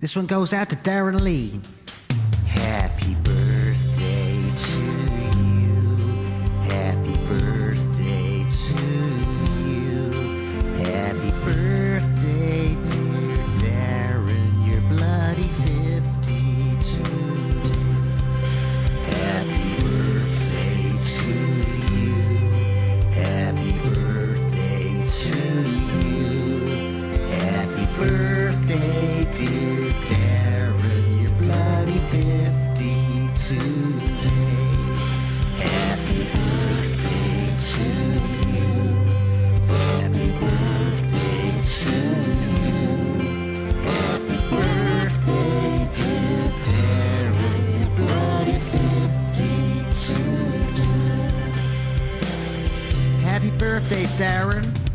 This one goes out to Darren Lee. Happy birthday, Darren.